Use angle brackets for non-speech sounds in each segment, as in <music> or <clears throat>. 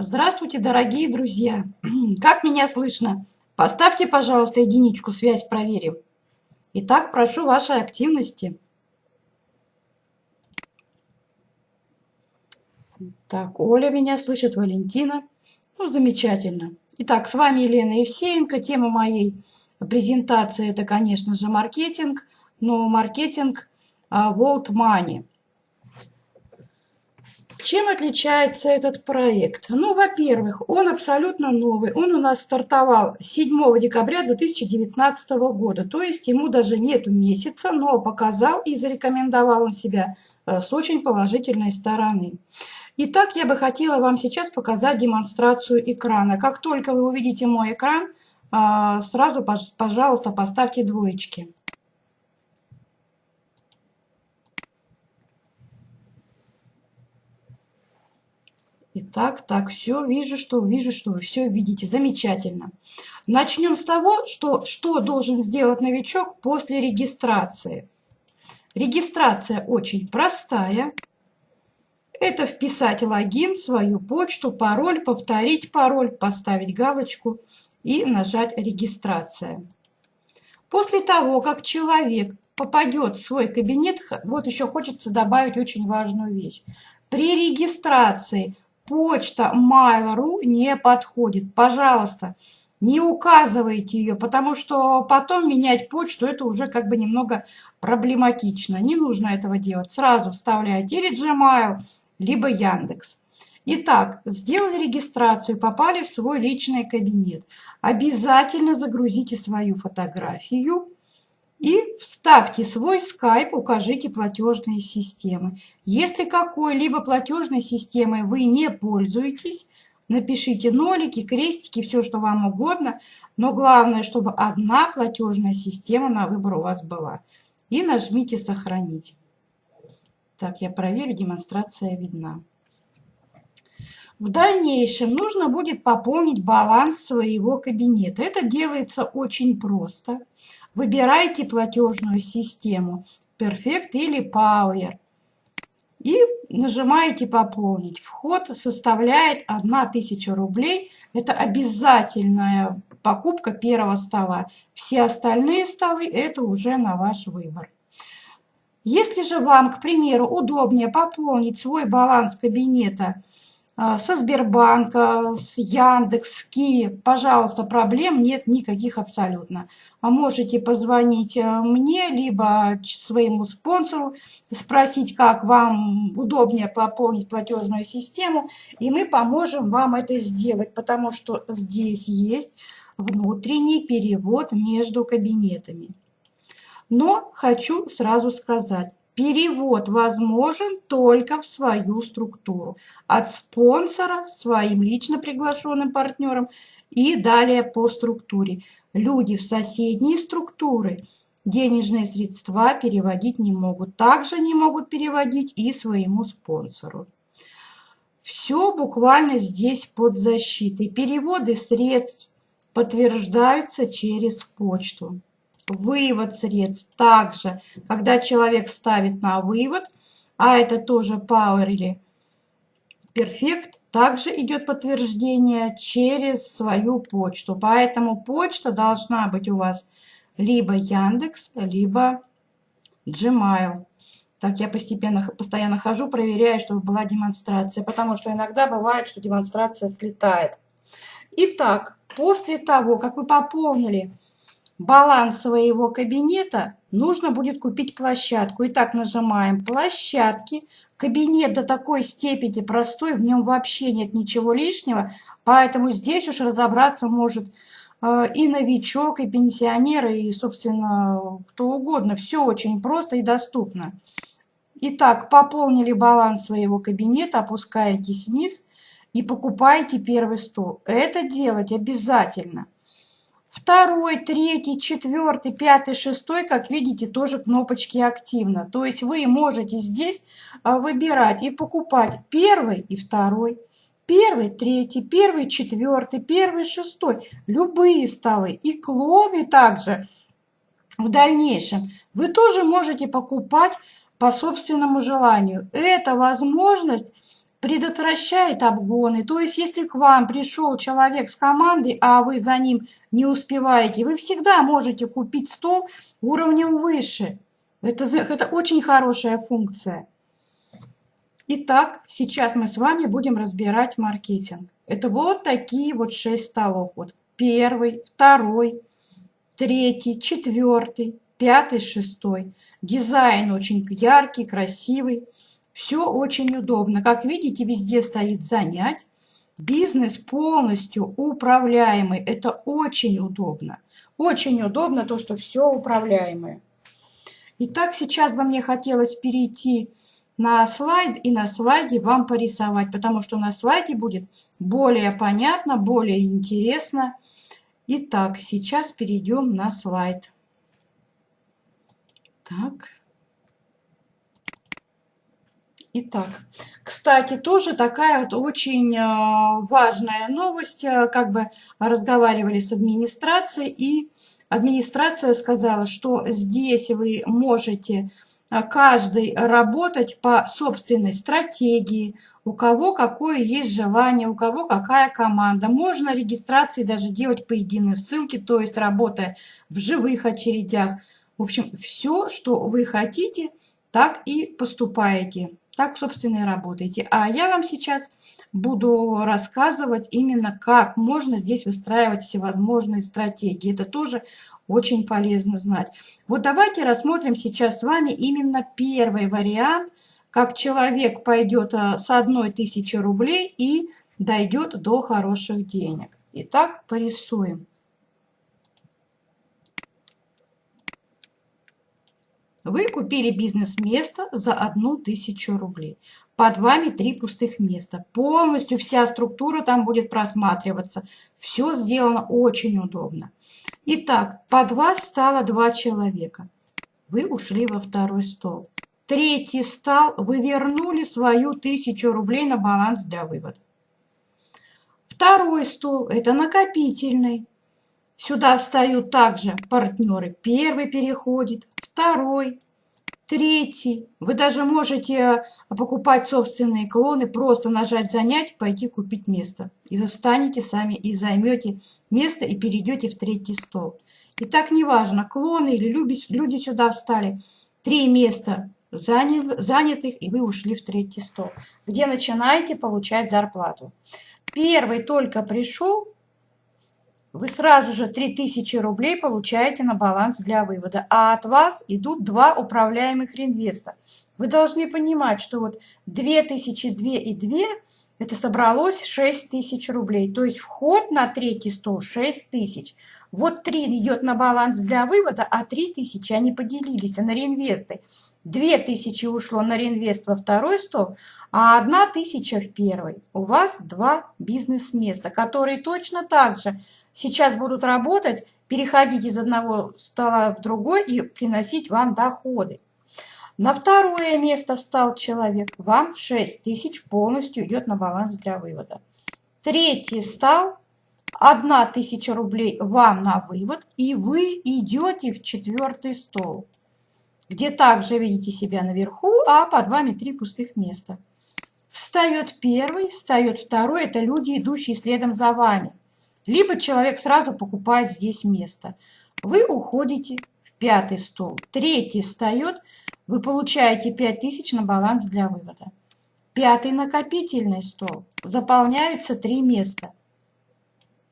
Здравствуйте, дорогие друзья! <clears throat> Как меня слышно? Поставьте, пожалуйста, единичку, связь проверим. Итак, прошу вашей активности. Так, Оля меня слышит, Валентина. Ну, замечательно. Итак, с вами Елена Евсеенко. Тема моей презентации – это, конечно же, маркетинг, но маркетинг а, World Money – чем отличается этот проект? Ну, во-первых, он абсолютно новый. Он у нас стартовал 7 декабря 2019 года, то есть ему даже нету месяца, но показал и зарекомендовал он себя э, с очень положительной стороны. Итак, я бы хотела вам сейчас показать демонстрацию экрана. Как только вы увидите мой экран, э, сразу, пожалуйста, поставьте двоечки. Итак, так, все, вижу, что вижу, что вы все видите. Замечательно. Начнем с того, что, что должен сделать новичок после регистрации. Регистрация очень простая. Это вписать логин, свою почту, пароль, повторить пароль, поставить галочку и нажать «Регистрация». После того, как человек попадет в свой кабинет, вот еще хочется добавить очень важную вещь. При регистрации почта Mail.ru не подходит. Пожалуйста, не указывайте ее, потому что потом менять почту это уже как бы немного проблематично. Не нужно этого делать. Сразу вставляйте или Gmail, либо Яндекс. Итак, сделали регистрацию, попали в свой личный кабинет. Обязательно загрузите свою фотографию и вставьте свой скайп, укажите платежные системы. Если какой-либо платежной системой вы не пользуетесь, напишите нолики, крестики, все, что вам угодно, но главное, чтобы одна платежная система на выбор у вас была. И нажмите «Сохранить». Так, я проверю, демонстрация видна. В дальнейшем нужно будет пополнить баланс своего кабинета. Это делается очень просто. Выбирайте платежную систему Perfect или Power и нажимаете «Пополнить». Вход составляет 1000 рублей. Это обязательная покупка первого стола. Все остальные столы – это уже на ваш выбор. Если же вам, к примеру, удобнее пополнить свой баланс кабинета – со Сбербанка, с Яндекс, с Киви. Пожалуйста, проблем нет никаких абсолютно. А можете позвонить э, мне, либо своему спонсору, спросить, как вам удобнее пополнить платежную систему, и мы поможем вам это сделать, потому что здесь есть внутренний перевод между кабинетами. Но хочу сразу сказать, Перевод возможен только в свою структуру. От спонсора своим лично приглашенным партнерам и далее по структуре. Люди в соседние структуры денежные средства переводить не могут. Также не могут переводить и своему спонсору. Все буквально здесь под защитой. Переводы средств подтверждаются через почту вывод средств. Также, когда человек ставит на вывод, а это тоже Power или Perfect, также идет подтверждение через свою почту. Поэтому почта должна быть у вас либо Яндекс, либо Gmail. Так я постепенно, постоянно хожу, проверяю, чтобы была демонстрация, потому что иногда бывает, что демонстрация слетает. Итак, после того, как вы пополнили баланс своего кабинета, нужно будет купить площадку. Итак, нажимаем «Площадки». Кабинет до такой степени простой, в нем вообще нет ничего лишнего, поэтому здесь уж разобраться может э, и новичок, и пенсионер, и, собственно, кто угодно. Все очень просто и доступно. Итак, пополнили баланс своего кабинета, опускаетесь вниз и покупаете первый стол. Это делать обязательно – Второй, третий, четвертый, пятый, шестой, как видите, тоже кнопочки активно. То есть вы можете здесь а, выбирать и покупать первый и второй, первый, третий, первый, четвертый, первый, шестой. Любые столы и клоны также в дальнейшем. Вы тоже можете покупать по собственному желанию. Эта возможность предотвращает обгоны. То есть, если к вам пришел человек с командой, а вы за ним не успеваете, вы всегда можете купить стол уровнем выше. Это, это очень хорошая функция. Итак, сейчас мы с вами будем разбирать маркетинг. Это вот такие вот шесть столов. Вот первый, второй, третий, четвертый, пятый, шестой. Дизайн очень яркий, красивый. Все очень удобно. Как видите, везде стоит «занять». Бизнес полностью управляемый. Это очень удобно. Очень удобно то, что все управляемое. Итак, сейчас бы мне хотелось перейти на слайд и на слайде вам порисовать, потому что на слайде будет более понятно, более интересно. Итак, сейчас перейдем на слайд. Так. Итак, кстати, тоже такая вот очень э, важная новость, э, как бы разговаривали с администрацией, и администрация сказала, что здесь вы можете э, каждый работать по собственной стратегии, у кого какое есть желание, у кого какая команда. Можно регистрации даже делать по единой ссылке, то есть работая в живых очередях. В общем, все, что вы хотите, так и поступаете так, собственно, и работаете. А я вам сейчас буду рассказывать именно, как можно здесь выстраивать всевозможные стратегии. Это тоже очень полезно знать. Вот давайте рассмотрим сейчас с вами именно первый вариант, как человек пойдет а, с одной тысячи рублей и дойдет до хороших денег. Итак, порисуем. Вы купили бизнес-место за одну тысячу рублей. Под вами три пустых места. Полностью вся структура там будет просматриваться. Все сделано очень удобно. Итак, под вас стало два человека. Вы ушли во второй стол. Третий встал, вы вернули свою тысячу рублей на баланс для вывода. Второй стол – это накопительный. Сюда встают также партнеры. Первый переходит, второй, третий. Вы даже можете э, покупать собственные клоны, просто нажать «Занять», пойти купить место. И вы встанете сами и займете место и перейдете в третий стол. И так неважно, клоны или люди сюда встали. Три места занятых, и вы ушли в третий стол, где начинаете получать зарплату. Первый только пришел, вы сразу же 3000 рублей получаете на баланс для вывода, а от вас идут два управляемых реинвеста. Вы должны понимать, что вот 2002 и 2 это собралось 6000 рублей, то есть вход на третий стол 6000. Вот 3 идет на баланс для вывода, а 3000 они поделились на реинвесты. 2000 ушло на реинвест во второй стол, а 1000 в первый. У вас два бизнес-места, которые точно так же сейчас будут работать, переходить из одного стола в другой и приносить вам доходы. На второе место встал человек, вам 6 тысяч полностью идет на баланс для вывода. Третий встал, 1 тысяча рублей вам на вывод, и вы идете в четвертый стол, где также видите себя наверху, а под вами три пустых места. Встает первый, встает второй, это люди, идущие следом за вами. Либо человек сразу покупает здесь место. Вы уходите в пятый стол. Третий встает, вы получаете 5000 на баланс для вывода. Пятый накопительный стол. Заполняются три места.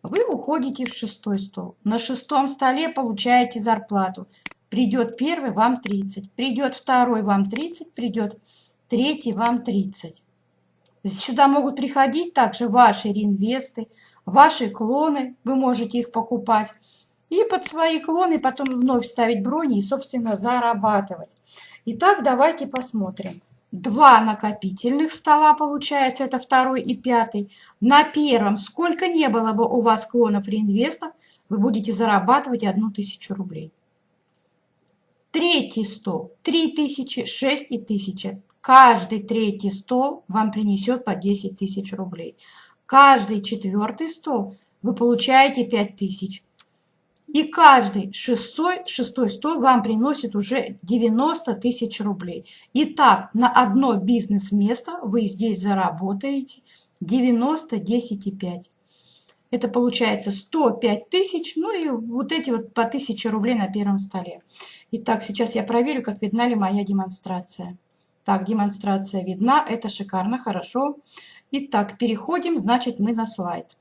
Вы уходите в шестой стол. На шестом столе получаете зарплату. Придет первый, вам 30. Придет второй, вам 30. Придет третий, вам 30. Сюда могут приходить также ваши реинвесты, ваши клоны, вы можете их покупать. И под свои клоны потом вновь ставить брони и, собственно, зарабатывать. Итак, давайте посмотрим. Два накопительных стола получается, это второй и пятый. На первом, сколько не было бы у вас клонов реинвестов, вы будете зарабатывать одну тысячу рублей. Третий стол, три тысячи, шесть и тысяча. Каждый третий стол вам принесет по 10 тысяч рублей. Каждый четвертый стол вы получаете 5 тысяч. И каждый шестой, шестой стол вам приносит уже 90 тысяч рублей. Итак, на одно бизнес-место вы здесь заработаете 90, 10 и 5. Это получается 105 тысяч, ну и вот эти вот по 1000 рублей на первом столе. Итак, сейчас я проверю, как видна ли моя демонстрация. Так, демонстрация видна, это шикарно, хорошо. Итак, переходим, значит, мы на слайд.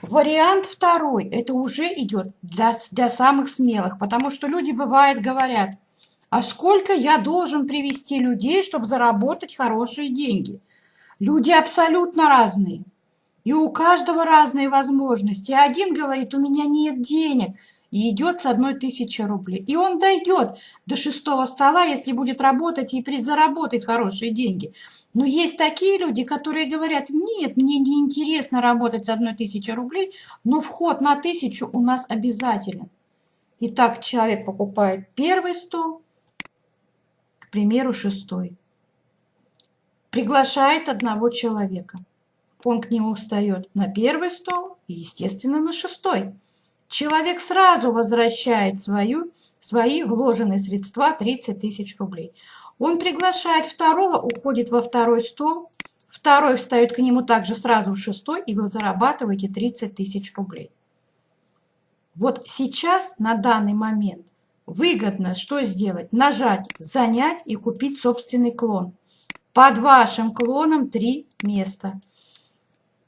Вариант второй, это уже идет для, для самых смелых, потому что люди, бывает, говорят, а сколько я должен привести людей, чтобы заработать хорошие деньги? Люди абсолютно разные. И у каждого разные возможности. Один говорит, у меня нет денег, и идет с одной тысячи рублей. И он дойдет до шестого стола, если будет работать и заработает хорошие деньги. Но есть такие люди, которые говорят, нет, мне не интересно работать с одной тысячи рублей, но вход на тысячу у нас обязателен. Итак, человек покупает первый стол, к примеру, шестой. Приглашает одного человека – он к нему встает на первый стол и, естественно, на шестой. Человек сразу возвращает свою, свои вложенные средства 30 тысяч рублей. Он приглашает второго, уходит во второй стол, второй встает к нему также сразу в шестой, и вы зарабатываете 30 тысяч рублей. Вот сейчас, на данный момент, выгодно что сделать? Нажать «Занять» и купить собственный клон. Под вашим клоном три места.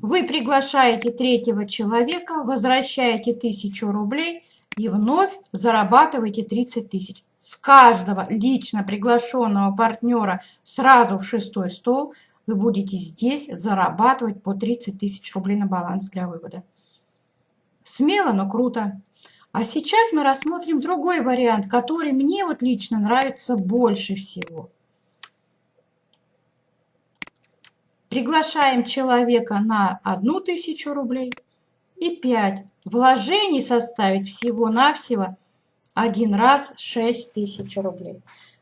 Вы приглашаете третьего человека, возвращаете 1000 рублей и вновь зарабатываете 30 тысяч. С каждого лично приглашенного партнера сразу в шестой стол вы будете здесь зарабатывать по 30 тысяч рублей на баланс для вывода. Смело, но круто. А сейчас мы рассмотрим другой вариант, который мне вот лично нравится больше всего. Приглашаем человека на одну тысячу рублей и 5. Вложений составить всего-навсего один раз 6 тысяч рублей.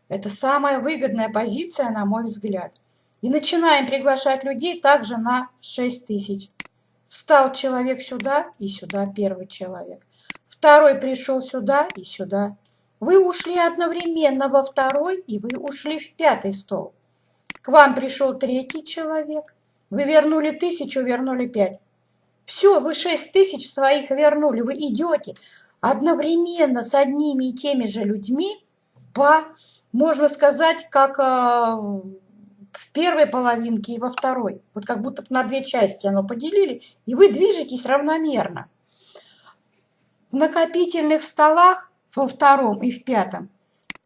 Это самая выгодная позиция, на мой взгляд. И начинаем приглашать людей также на 6 тысяч. Встал человек сюда и сюда первый человек. Второй пришел сюда и сюда. Вы ушли одновременно во второй и вы ушли в пятый стол. К вам пришел третий человек. Вы вернули тысячу, вернули пять. Все, вы шесть тысяч своих вернули. Вы идете одновременно с одними и теми же людьми по, можно сказать, как э, в первой половинке и во второй. Вот как будто на две части оно поделили, и вы движетесь равномерно. В накопительных столах во втором и в пятом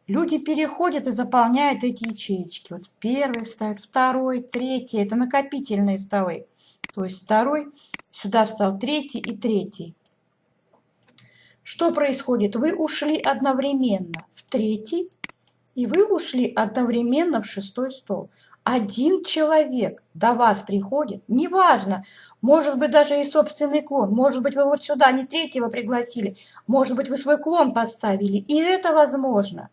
Люди переходят и заполняют эти ячеечки. Вот первый встает, второй, третий. Это накопительные столы. То есть второй, сюда встал третий и третий. Что происходит? Вы ушли одновременно в третий, и вы ушли одновременно в шестой стол. Один человек до вас приходит, неважно, может быть даже и собственный клон, может быть вы вот сюда не третьего пригласили, может быть вы свой клон поставили, и это возможно.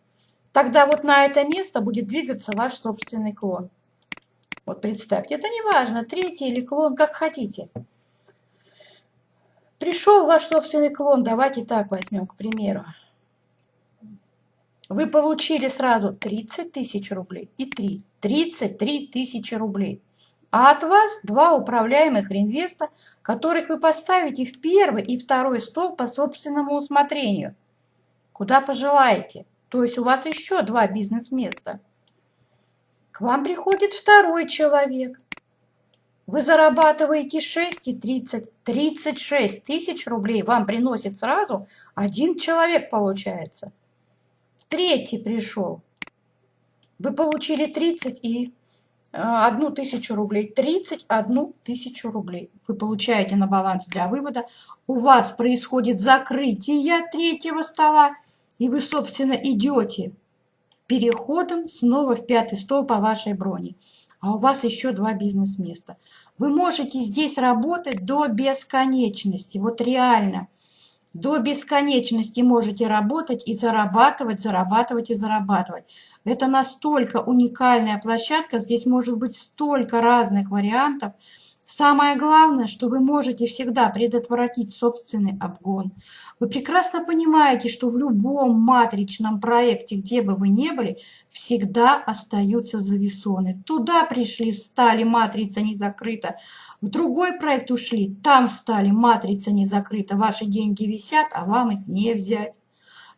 Тогда вот на это место будет двигаться ваш собственный клон. Вот представьте, это не важно, третий или клон, как хотите. Пришел ваш собственный клон, давайте так возьмем, к примеру. Вы получили сразу 30 тысяч рублей и 3. 33 тысячи рублей. А от вас два управляемых реинвеста, которых вы поставите в первый и второй стол по собственному усмотрению. Куда пожелаете. То есть у вас еще два бизнес-места. К вам приходит второй человек. Вы зарабатываете 6 и 30, 36 тысяч рублей. Вам приносит сразу один человек получается. Третий пришел. Вы получили 30 и э, одну тысячу рублей. 31 тысячу рублей вы получаете на баланс для вывода. У вас происходит закрытие третьего стола и вы, собственно, идете переходом снова в пятый стол по вашей броне. А у вас еще два бизнес-места. Вы можете здесь работать до бесконечности. Вот реально. До бесконечности можете работать и зарабатывать, зарабатывать и зарабатывать. Это настолько уникальная площадка. Здесь может быть столько разных вариантов Самое главное, что вы можете всегда предотвратить собственный обгон. Вы прекрасно понимаете, что в любом матричном проекте, где бы вы ни были, всегда остаются завесоны. Туда пришли, встали, матрица не закрыта. В другой проект ушли, там встали, матрица не закрыта. Ваши деньги висят, а вам их не взять.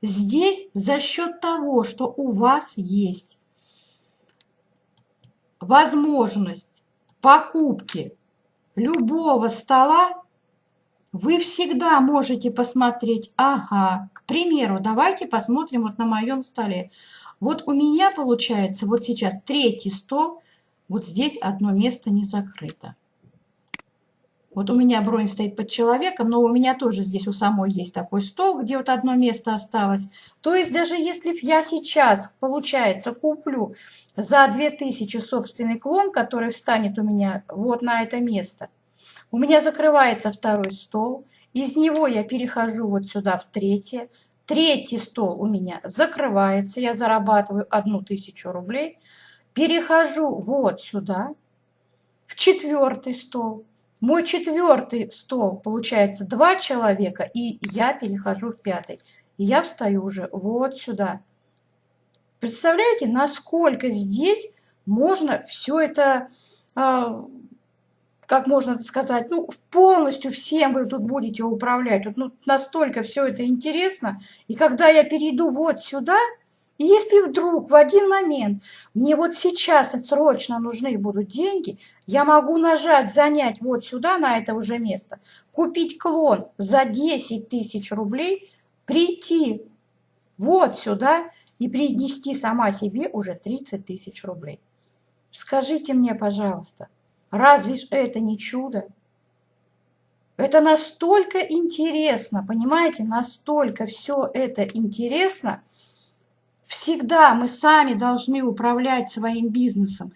Здесь за счет того, что у вас есть возможность покупки любого стола, вы всегда можете посмотреть, ага, к примеру, давайте посмотрим вот на моем столе. Вот у меня получается вот сейчас третий стол, вот здесь одно место не закрыто. Вот у меня бронь стоит под человеком, но у меня тоже здесь у самой есть такой стол, где вот одно место осталось. То есть даже если я сейчас, получается, куплю за 2000 собственный клон, который встанет у меня вот на это место, у меня закрывается второй стол, из него я перехожу вот сюда в третье, третий стол у меня закрывается, я зарабатываю одну тысячу рублей, перехожу вот сюда, в четвертый стол, мой четвертый стол, получается, два человека, и я перехожу в пятый. И я встаю уже вот сюда. Представляете, насколько здесь можно все это, а, как можно сказать, ну, полностью всем вы тут будете управлять. Вот, ну, настолько все это интересно. И когда я перейду вот сюда, если вдруг в один момент мне вот сейчас срочно нужны будут деньги, я могу нажать «Занять» вот сюда, на это уже место, купить клон за 10 тысяч рублей, прийти вот сюда и принести сама себе уже 30 тысяч рублей. Скажите мне, пожалуйста, разве это не чудо? Это настолько интересно, понимаете, настолько все это интересно – Всегда мы сами должны управлять своим бизнесом.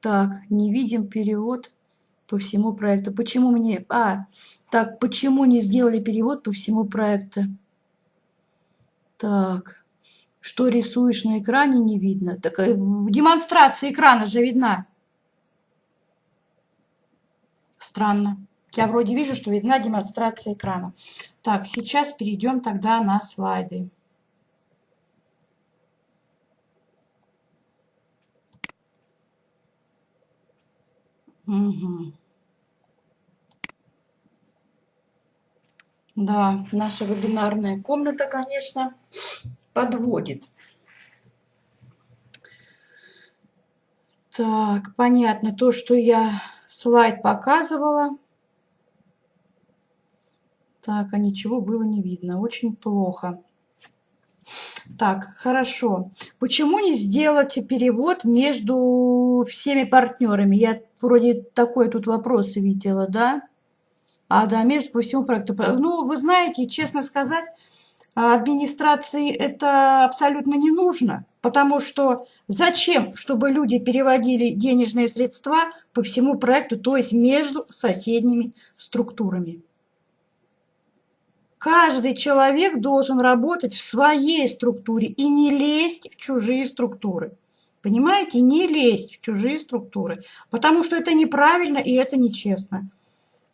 Так, не видим перевод по всему проекту. Почему мне... А, так, почему не сделали перевод по всему проекту? Так, что рисуешь на экране, не видно. Так, э, демонстрация экрана же видна. Странно. Я вроде вижу, что видна демонстрация экрана. Так, сейчас перейдем тогда на слайды. Угу. Да, наша вебинарная комната, конечно, подводит. Так, понятно, то, что я слайд показывала, так, а ничего было не видно. Очень плохо. Так, хорошо. Почему не сделать перевод между всеми партнерами? Я вроде такой тут вопрос видела, да? А, да, между по всему проекту. Ну, вы знаете, честно сказать, администрации это абсолютно не нужно, потому что зачем, чтобы люди переводили денежные средства по всему проекту, то есть между соседними структурами? Каждый человек должен работать в своей структуре и не лезть в чужие структуры. Понимаете? Не лезть в чужие структуры, потому что это неправильно и это нечестно.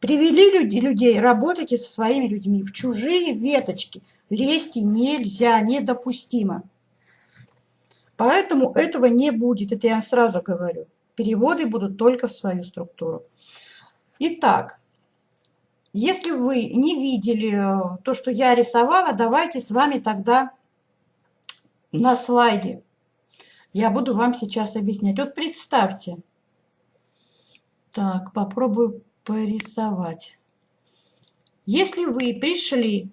Привели люди, людей, работайте со своими людьми. В чужие веточки лезть нельзя, недопустимо. Поэтому этого не будет, это я сразу говорю. Переводы будут только в свою структуру. Итак, если вы не видели э, то, что я рисовала, давайте с вами тогда на слайде. Я буду вам сейчас объяснять. Вот представьте. Так, попробую порисовать. Если вы пришли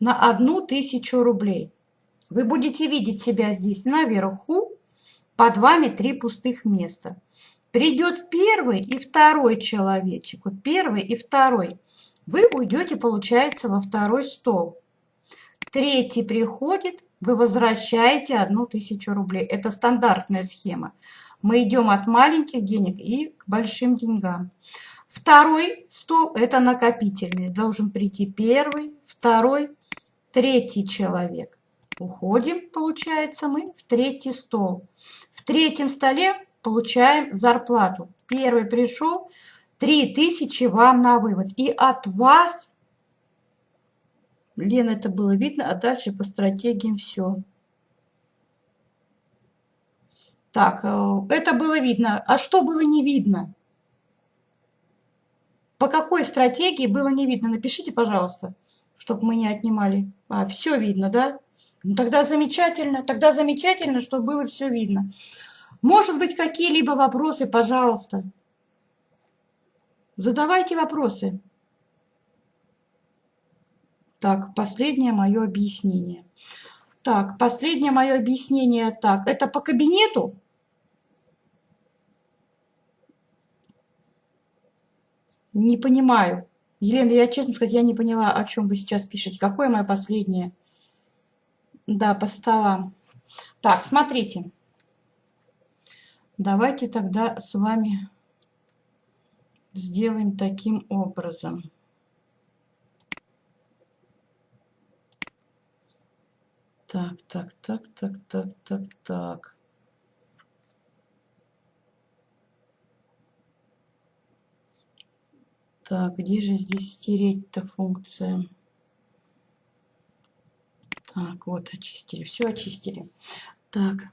на одну тысячу рублей, вы будете видеть себя здесь наверху, под вами три пустых места. Придет первый и второй человечек, вот первый и второй. Вы уйдете, получается, во второй стол. Третий приходит, вы возвращаете одну тысячу рублей. Это стандартная схема. Мы идем от маленьких денег и к большим деньгам. Второй стол – это накопительный. Должен прийти первый, второй, третий человек. Уходим, получается, мы в третий стол. В третьем столе получаем зарплату. Первый пришел, 3000 вам на вывод. И от вас, Лена, это было видно, а дальше по стратегиям все. Так, э, это было видно. А что было не видно? По какой стратегии было не видно? Напишите, пожалуйста, чтобы мы не отнимали. А, все видно, да? Ну, тогда замечательно, тогда замечательно, что было все видно. Может быть, какие-либо вопросы, пожалуйста. Задавайте вопросы. Так, последнее мое объяснение. Так, последнее мое объяснение. Так, это по кабинету? Не понимаю. Елена, я честно сказать, я не поняла, о чем вы сейчас пишете. Какое мое последнее? Да, по столам. Так, смотрите. Давайте тогда с вами сделаем таким образом. Так, так, так, так, так, так, так. Так, где же здесь стереть-то функция? Так, вот очистили, все очистили. Так,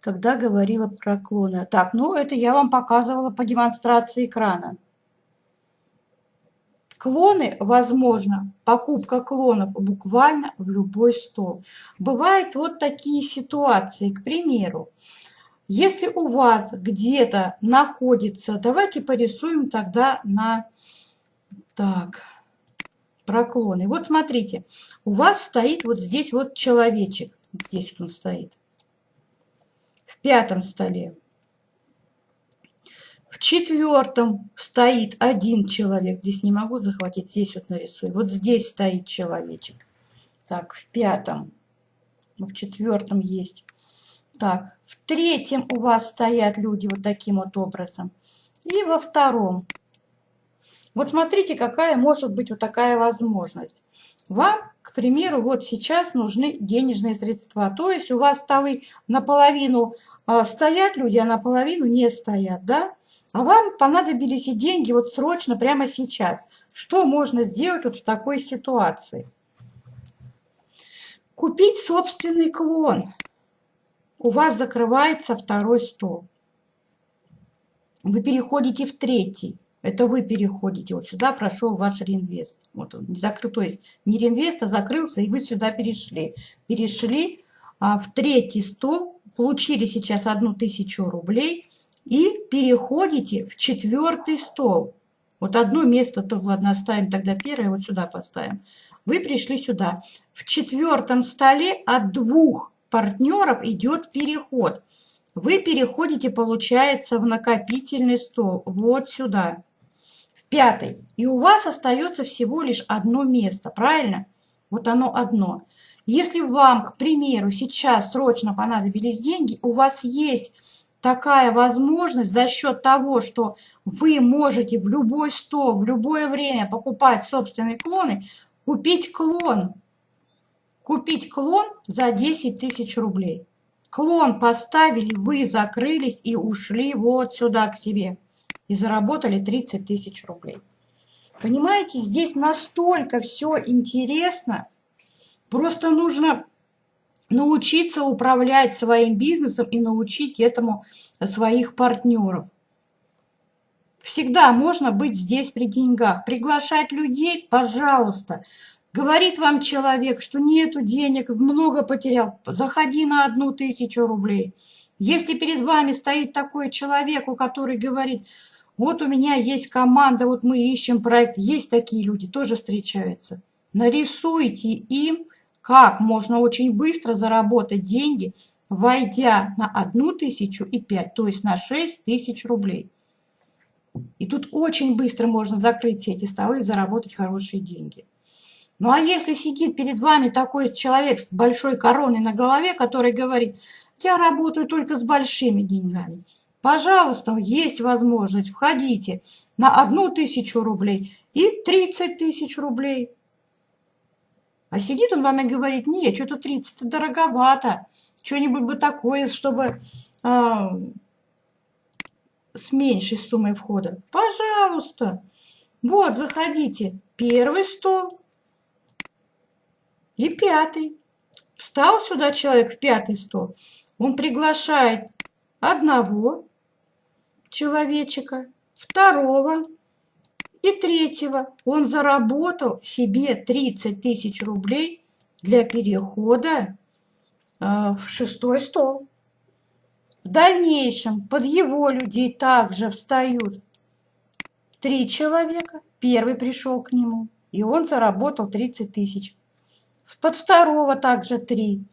когда говорила про клоны. Так, ну это я вам показывала по демонстрации экрана. Клоны, возможно, покупка клонов буквально в любой стол. Бывают вот такие ситуации, к примеру, если у вас где-то находится, давайте порисуем тогда на, так, про клоны. Вот смотрите, у вас стоит вот здесь вот человечек, здесь вот он стоит пятом столе. В четвертом стоит один человек. Здесь не могу захватить, здесь вот нарисую. Вот здесь стоит человечек. Так, в пятом. Ну, в четвертом есть. Так, в третьем у вас стоят люди вот таким вот образом. И во втором. Вот смотрите, какая может быть вот такая возможность. Вам, к примеру, вот сейчас нужны денежные средства. То есть у вас столы наполовину а, стоят люди, а наполовину не стоят, да? А вам понадобились и деньги вот срочно, прямо сейчас. Что можно сделать вот в такой ситуации? Купить собственный клон. У вас закрывается второй стол. Вы переходите в третий. Это вы переходите. Вот сюда прошел ваш реинвест. Вот он закрыл, то есть не реинвест, а закрылся, и вы сюда перешли. Перешли а, в третий стол, получили сейчас одну тысячу рублей и переходите в четвертый стол. Вот одно место, то ладно, оставим тогда первое, вот сюда поставим. Вы пришли сюда. В четвертом столе от двух партнеров идет переход. Вы переходите, получается, в накопительный стол. Вот сюда пятый. И у вас остается всего лишь одно место, правильно? Вот оно одно. Если вам, к примеру, сейчас срочно понадобились деньги, у вас есть такая возможность за счет того, что вы можете в любой стол, в любое время покупать собственные клоны, купить клон. Купить клон за 10 тысяч рублей. Клон поставили, вы закрылись и ушли вот сюда к себе и заработали 30 тысяч рублей. Понимаете, здесь настолько все интересно, просто нужно научиться управлять своим бизнесом и научить этому своих партнеров. Всегда можно быть здесь при деньгах. Приглашать людей, пожалуйста. Говорит вам человек, что нету денег, много потерял, заходи на одну тысячу рублей. Если перед вами стоит такой человек, у который говорит, вот у меня есть команда, вот мы ищем проект. Есть такие люди, тоже встречаются. Нарисуйте им, как можно очень быстро заработать деньги, войдя на одну тысячу и пять, то есть на шесть тысяч рублей. И тут очень быстро можно закрыть все эти столы и заработать хорошие деньги. Ну а если сидит перед вами такой человек с большой короной на голове, который говорит, я работаю только с большими деньгами, Пожалуйста, есть возможность, входите на одну тысячу рублей и 30 тысяч рублей. А сидит он вам и говорит, нет, что-то 30 дороговато, что-нибудь бы такое, чтобы а, с меньшей суммой входа, пожалуйста. Вот, заходите. Первый стол и пятый. Встал сюда человек в пятый стол. Он приглашает одного человечка, второго и третьего. Он заработал себе 30 тысяч рублей для перехода э, в шестой стол. В дальнейшем под его людей также встают три человека. Первый пришел к нему, и он заработал 30 тысяч. Под второго также три.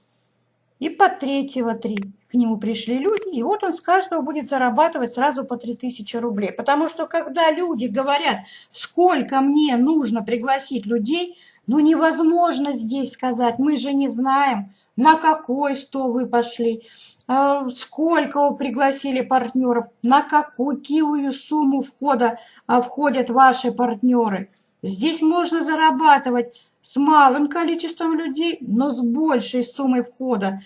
И под третьего три. К нему пришли люди, и вот он с каждого будет зарабатывать сразу по 3000 рублей. Потому что когда люди говорят, сколько мне нужно пригласить людей, ну невозможно здесь сказать, мы же не знаем, на какой стол вы пошли, а, сколько вы пригласили партнеров, на какую сумму входа а, входят ваши партнеры. Здесь можно зарабатывать с малым количеством людей, но с большей суммой входа.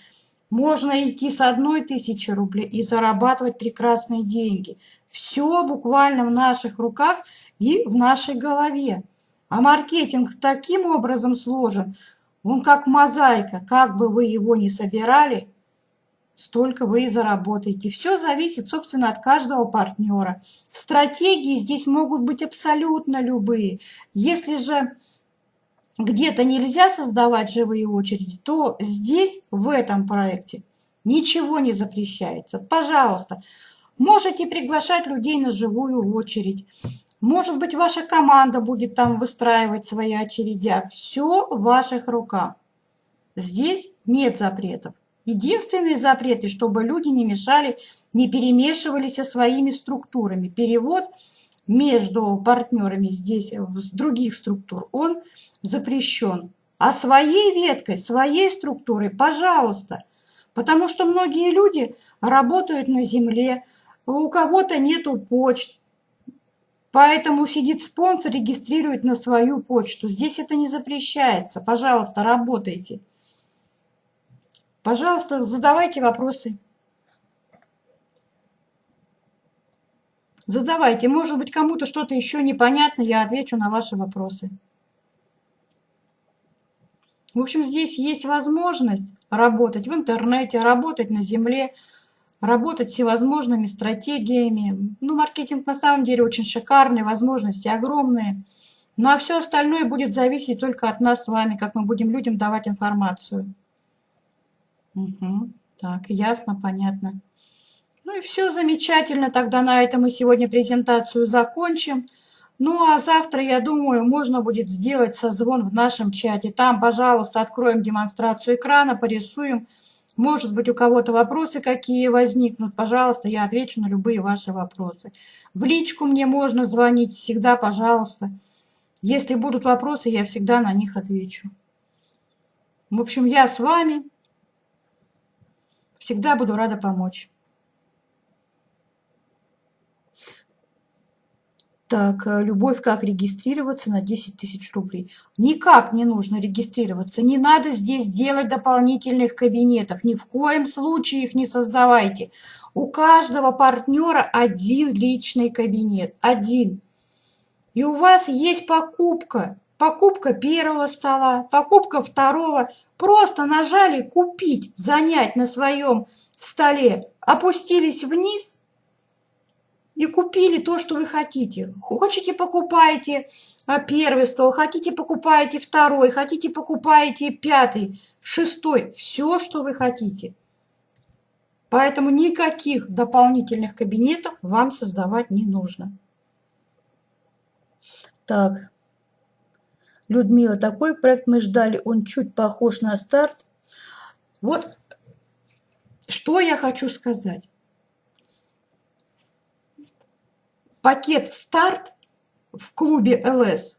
Можно идти с одной тысячи рублей и зарабатывать прекрасные деньги. Все буквально в наших руках и в нашей голове. А маркетинг таким образом сложен, он как мозаика, как бы вы его ни собирали, столько вы и заработаете. Все зависит, собственно, от каждого партнера. Стратегии здесь могут быть абсолютно любые. Если же где-то нельзя создавать живые очереди, то здесь, в этом проекте, ничего не запрещается. Пожалуйста, можете приглашать людей на живую очередь. Может быть, ваша команда будет там выстраивать свои очередя. Все в ваших руках. Здесь нет запретов. Единственные запреты, чтобы люди не мешали, не перемешивались со своими структурами. Перевод между партнерами здесь, с других структур, он запрещен. А своей веткой, своей структурой, пожалуйста. Потому что многие люди работают на земле, у кого-то нету почт, Поэтому сидит спонсор, регистрирует на свою почту. Здесь это не запрещается. Пожалуйста, работайте. Пожалуйста, задавайте вопросы. Задавайте. Может быть, кому-то что-то еще непонятно, я отвечу на ваши вопросы. В общем, здесь есть возможность работать в интернете, работать на земле, работать всевозможными стратегиями. Ну, маркетинг на самом деле очень шикарный, возможности огромные. Ну, а все остальное будет зависеть только от нас с вами, как мы будем людям давать информацию. Угу. Так, ясно, понятно. Ну и все замечательно. Тогда на этом мы сегодня презентацию закончим. Ну а завтра, я думаю, можно будет сделать созвон в нашем чате. Там, пожалуйста, откроем демонстрацию экрана, порисуем. Может быть, у кого-то вопросы какие возникнут, пожалуйста, я отвечу на любые ваши вопросы. В личку мне можно звонить, всегда, пожалуйста. Если будут вопросы, я всегда на них отвечу. В общем, я с вами. Всегда буду рада помочь. Так, э, любовь, как регистрироваться на 10 тысяч рублей? Никак не нужно регистрироваться. Не надо здесь делать дополнительных кабинетов. Ни в коем случае их не создавайте. У каждого партнера один личный кабинет. Один. И у вас есть покупка. Покупка первого стола, покупка второго. Просто нажали «Купить», «Занять» на своем столе. Опустились вниз – и купили то, что вы хотите. Хотите, покупайте а, первый стол, хотите, покупайте второй, хотите, покупайте пятый, шестой, все, что вы хотите. Поэтому никаких дополнительных кабинетов вам создавать не нужно. Так, Людмила, такой проект мы ждали, он чуть похож на старт. Вот что я хочу сказать. Пакет «Старт» в клубе ЛС,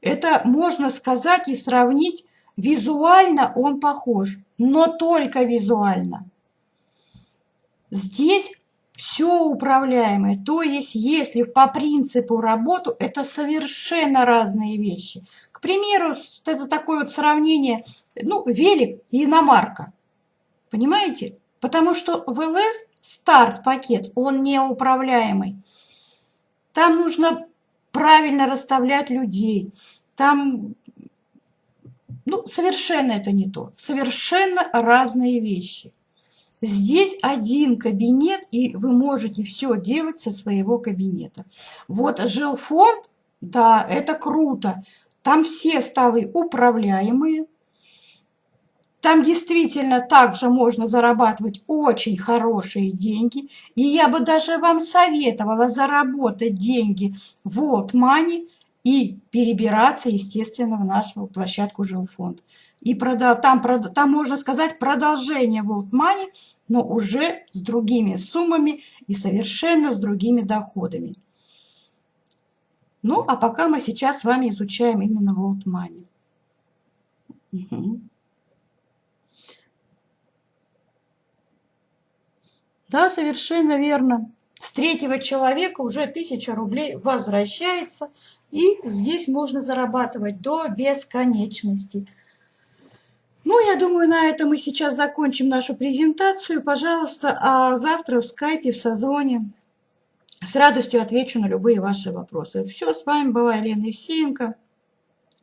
это можно сказать и сравнить, визуально он похож, но только визуально. Здесь все управляемое, то есть если по принципу работу, это совершенно разные вещи. К примеру, это такое вот сравнение, ну, велик и иномарка. Понимаете? Потому что в ЛС старт-пакет, он неуправляемый. Там нужно правильно расставлять людей. Там ну, совершенно это не то. Совершенно разные вещи. Здесь один кабинет, и вы можете все делать со своего кабинета. Вот жилфонд, да, это круто. Там все столы управляемые. Там действительно также можно зарабатывать очень хорошие деньги. И я бы даже вам советовала заработать деньги в World Money и перебираться, естественно, в нашу площадку жилфонд. И продал, там, там, можно сказать, продолжение World Money, но уже с другими суммами и совершенно с другими доходами. Ну, а пока мы сейчас с вами изучаем именно World Money. Угу. Да, совершенно верно. С третьего человека уже 1000 рублей возвращается – и здесь можно зарабатывать до бесконечности. Ну, я думаю, на этом мы сейчас закончим нашу презентацию. Пожалуйста, а завтра в скайпе, в созвоне с радостью отвечу на любые ваши вопросы. Все, с вами была Елена Евсеенко.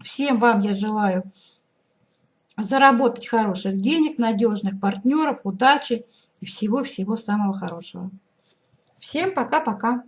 Всем вам я желаю заработать хороших денег, надежных партнеров, удачи и всего-всего самого хорошего. Всем пока-пока.